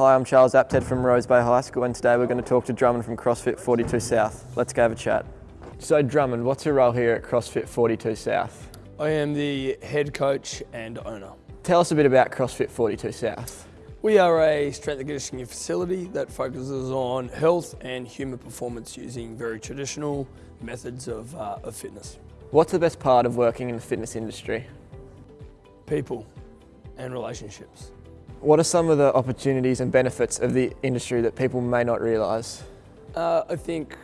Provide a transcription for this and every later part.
Hi, I'm Charles Apted from Rose Bay High School and today we're going to talk to Drummond from CrossFit 42 South. Let's go have a chat. So Drummond, what's your role here at CrossFit 42 South? I am the head coach and owner. Tell us a bit about CrossFit 42 South. We are a strength and conditioning facility that focuses on health and human performance using very traditional methods of, uh, of fitness. What's the best part of working in the fitness industry? People and relationships. What are some of the opportunities and benefits of the industry that people may not realise? Uh, I think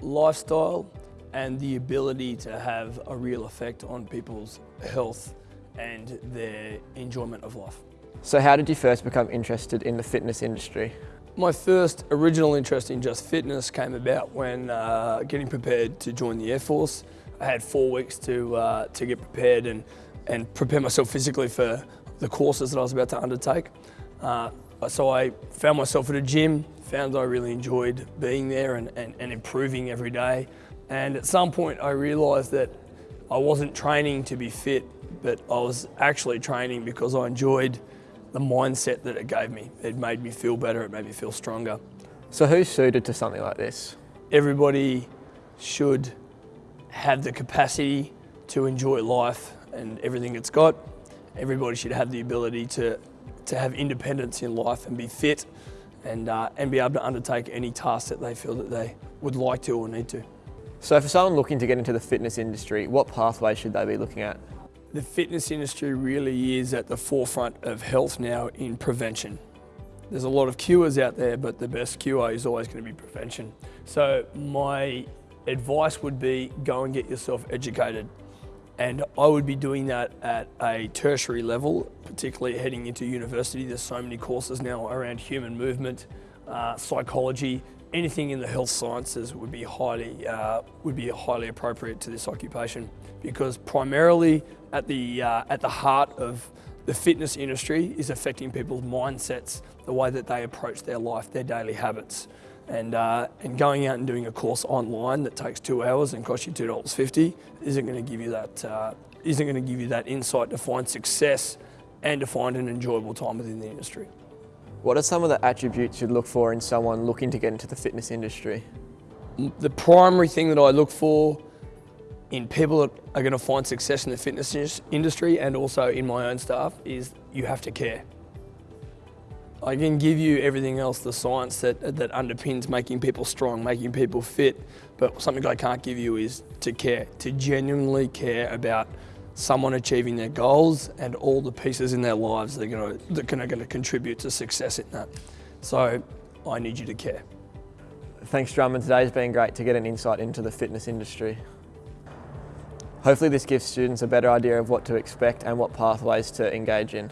lifestyle and the ability to have a real effect on people's health and their enjoyment of life. So how did you first become interested in the fitness industry? My first original interest in just fitness came about when uh, getting prepared to join the Air Force. I had four weeks to, uh, to get prepared and, and prepare myself physically for the courses that I was about to undertake. Uh, so I found myself at a gym, found I really enjoyed being there and, and, and improving every day. And at some point I realised that I wasn't training to be fit, but I was actually training because I enjoyed the mindset that it gave me. It made me feel better, it made me feel stronger. So who's suited to something like this? Everybody should have the capacity to enjoy life and everything it's got everybody should have the ability to, to have independence in life and be fit and, uh, and be able to undertake any task that they feel that they would like to or need to. So for someone looking to get into the fitness industry, what pathway should they be looking at? The fitness industry really is at the forefront of health now in prevention. There's a lot of cures out there, but the best cure is always going to be prevention. So my advice would be go and get yourself educated. And I would be doing that at a tertiary level, particularly heading into university. There's so many courses now around human movement, uh, psychology, anything in the health sciences would be highly uh, would be highly appropriate to this occupation because primarily at the uh, at the heart of the fitness industry is affecting people's mindsets, the way that they approach their life, their daily habits. And, uh, and going out and doing a course online that takes two hours and costs you $2.50 isn't going to give you that uh, not going to give you that insight to find success and to find an enjoyable time within the industry. What are some of the attributes you'd look for in someone looking to get into the fitness industry? The primary thing that I look for in people that are going to find success in the fitness industry and also in my own staff is you have to care. I can give you everything else, the science that, that underpins making people strong, making people fit, but something I can't give you is to care, to genuinely care about someone achieving their goals and all the pieces in their lives that are to, that are going to contribute to success in that. So I need you to care. Thanks Drummond, today's been great to get an insight into the fitness industry. Hopefully this gives students a better idea of what to expect and what pathways to engage in.